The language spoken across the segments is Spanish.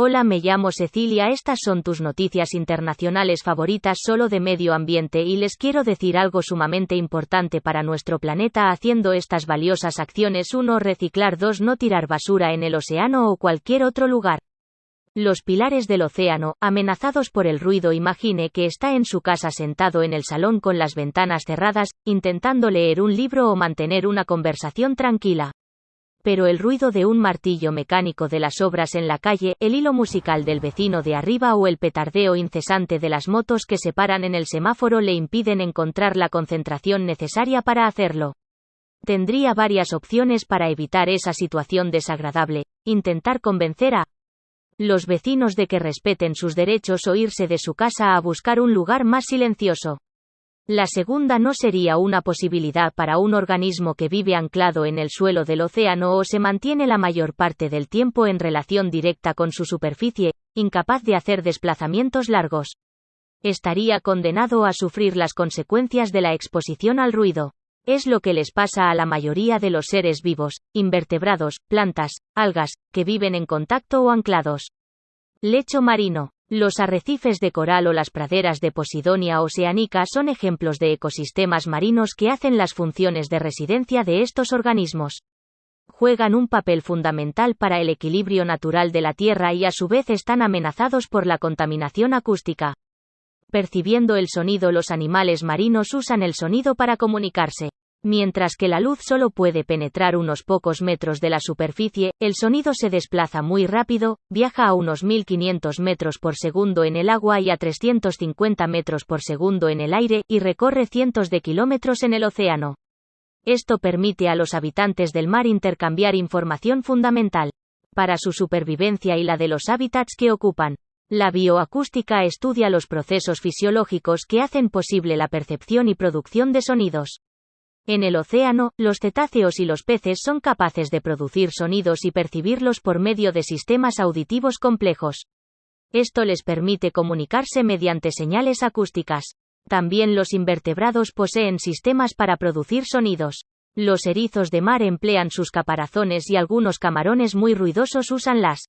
Hola, me llamo Cecilia. Estas son tus noticias internacionales favoritas solo de medio ambiente y les quiero decir algo sumamente importante para nuestro planeta haciendo estas valiosas acciones 1. Reciclar 2. No tirar basura en el océano o cualquier otro lugar. Los pilares del océano, amenazados por el ruido. Imagine que está en su casa sentado en el salón con las ventanas cerradas, intentando leer un libro o mantener una conversación tranquila pero el ruido de un martillo mecánico de las obras en la calle, el hilo musical del vecino de arriba o el petardeo incesante de las motos que se paran en el semáforo le impiden encontrar la concentración necesaria para hacerlo. Tendría varias opciones para evitar esa situación desagradable, intentar convencer a los vecinos de que respeten sus derechos o irse de su casa a buscar un lugar más silencioso. La segunda no sería una posibilidad para un organismo que vive anclado en el suelo del océano o se mantiene la mayor parte del tiempo en relación directa con su superficie, incapaz de hacer desplazamientos largos. Estaría condenado a sufrir las consecuencias de la exposición al ruido. Es lo que les pasa a la mayoría de los seres vivos, invertebrados, plantas, algas, que viven en contacto o anclados. Lecho marino. Los arrecifes de coral o las praderas de Posidonia oceanica son ejemplos de ecosistemas marinos que hacen las funciones de residencia de estos organismos. Juegan un papel fundamental para el equilibrio natural de la Tierra y a su vez están amenazados por la contaminación acústica. Percibiendo el sonido los animales marinos usan el sonido para comunicarse. Mientras que la luz solo puede penetrar unos pocos metros de la superficie, el sonido se desplaza muy rápido, viaja a unos 1500 metros por segundo en el agua y a 350 metros por segundo en el aire, y recorre cientos de kilómetros en el océano. Esto permite a los habitantes del mar intercambiar información fundamental para su supervivencia y la de los hábitats que ocupan. La bioacústica estudia los procesos fisiológicos que hacen posible la percepción y producción de sonidos. En el océano, los cetáceos y los peces son capaces de producir sonidos y percibirlos por medio de sistemas auditivos complejos. Esto les permite comunicarse mediante señales acústicas. También los invertebrados poseen sistemas para producir sonidos. Los erizos de mar emplean sus caparazones y algunos camarones muy ruidosos usan las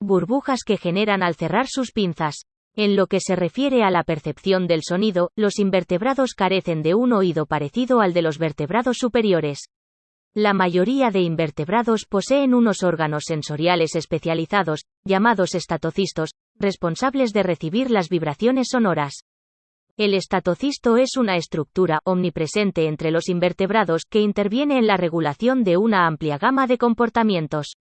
burbujas que generan al cerrar sus pinzas. En lo que se refiere a la percepción del sonido, los invertebrados carecen de un oído parecido al de los vertebrados superiores. La mayoría de invertebrados poseen unos órganos sensoriales especializados, llamados estatocistos, responsables de recibir las vibraciones sonoras. El estatocisto es una estructura omnipresente entre los invertebrados que interviene en la regulación de una amplia gama de comportamientos.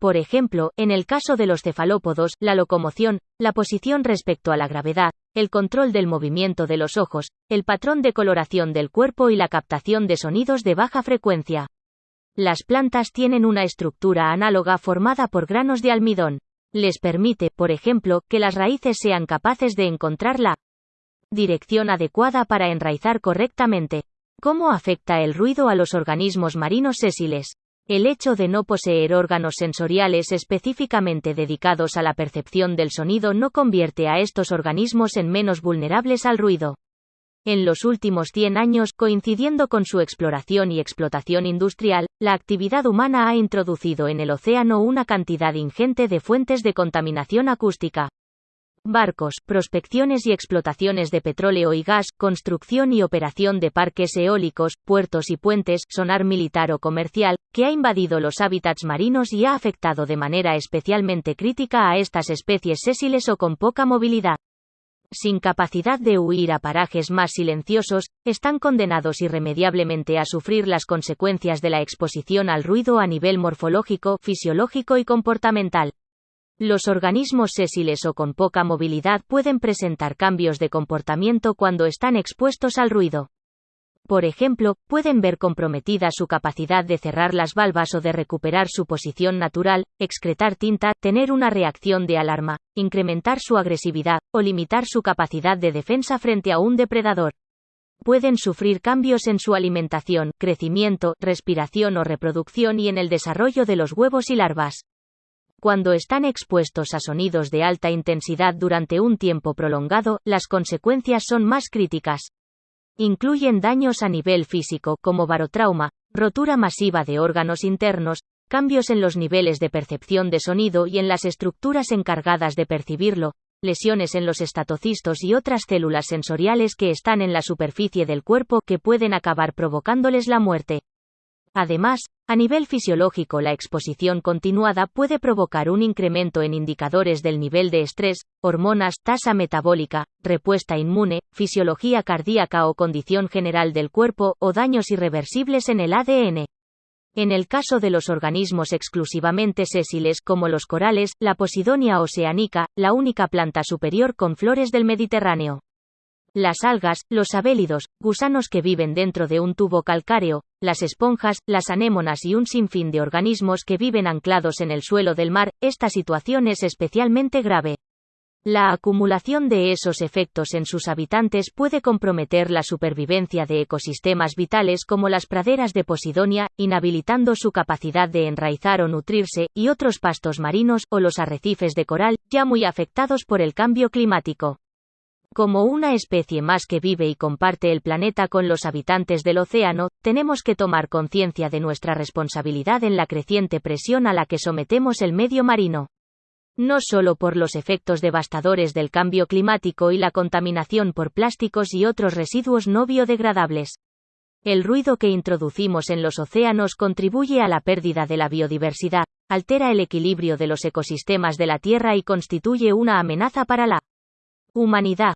Por ejemplo, en el caso de los cefalópodos, la locomoción, la posición respecto a la gravedad, el control del movimiento de los ojos, el patrón de coloración del cuerpo y la captación de sonidos de baja frecuencia. Las plantas tienen una estructura análoga formada por granos de almidón. Les permite, por ejemplo, que las raíces sean capaces de encontrar la dirección adecuada para enraizar correctamente. ¿Cómo afecta el ruido a los organismos marinos sésiles? El hecho de no poseer órganos sensoriales específicamente dedicados a la percepción del sonido no convierte a estos organismos en menos vulnerables al ruido. En los últimos 100 años, coincidiendo con su exploración y explotación industrial, la actividad humana ha introducido en el océano una cantidad ingente de fuentes de contaminación acústica barcos, prospecciones y explotaciones de petróleo y gas, construcción y operación de parques eólicos, puertos y puentes, sonar militar o comercial, que ha invadido los hábitats marinos y ha afectado de manera especialmente crítica a estas especies sésiles o con poca movilidad. Sin capacidad de huir a parajes más silenciosos, están condenados irremediablemente a sufrir las consecuencias de la exposición al ruido a nivel morfológico, fisiológico y comportamental. Los organismos sésiles o con poca movilidad pueden presentar cambios de comportamiento cuando están expuestos al ruido. Por ejemplo, pueden ver comprometida su capacidad de cerrar las valvas o de recuperar su posición natural, excretar tinta, tener una reacción de alarma, incrementar su agresividad, o limitar su capacidad de defensa frente a un depredador. Pueden sufrir cambios en su alimentación, crecimiento, respiración o reproducción y en el desarrollo de los huevos y larvas. Cuando están expuestos a sonidos de alta intensidad durante un tiempo prolongado, las consecuencias son más críticas. Incluyen daños a nivel físico como barotrauma, rotura masiva de órganos internos, cambios en los niveles de percepción de sonido y en las estructuras encargadas de percibirlo, lesiones en los estatocistos y otras células sensoriales que están en la superficie del cuerpo que pueden acabar provocándoles la muerte. Además, a nivel fisiológico la exposición continuada puede provocar un incremento en indicadores del nivel de estrés, hormonas, tasa metabólica, repuesta inmune, fisiología cardíaca o condición general del cuerpo, o daños irreversibles en el ADN. En el caso de los organismos exclusivamente sésiles como los corales, la Posidonia oceanica, la única planta superior con flores del Mediterráneo. Las algas, los abélidos, gusanos que viven dentro de un tubo calcáreo, las esponjas, las anémonas y un sinfín de organismos que viven anclados en el suelo del mar, esta situación es especialmente grave. La acumulación de esos efectos en sus habitantes puede comprometer la supervivencia de ecosistemas vitales como las praderas de Posidonia, inhabilitando su capacidad de enraizar o nutrirse, y otros pastos marinos, o los arrecifes de coral, ya muy afectados por el cambio climático. Como una especie más que vive y comparte el planeta con los habitantes del océano, tenemos que tomar conciencia de nuestra responsabilidad en la creciente presión a la que sometemos el medio marino no solo por los efectos devastadores del cambio climático y la contaminación por plásticos y otros residuos no biodegradables. El ruido que introducimos en los océanos contribuye a la pérdida de la biodiversidad, altera el equilibrio de los ecosistemas de la Tierra y constituye una amenaza para la humanidad.